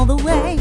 all the way.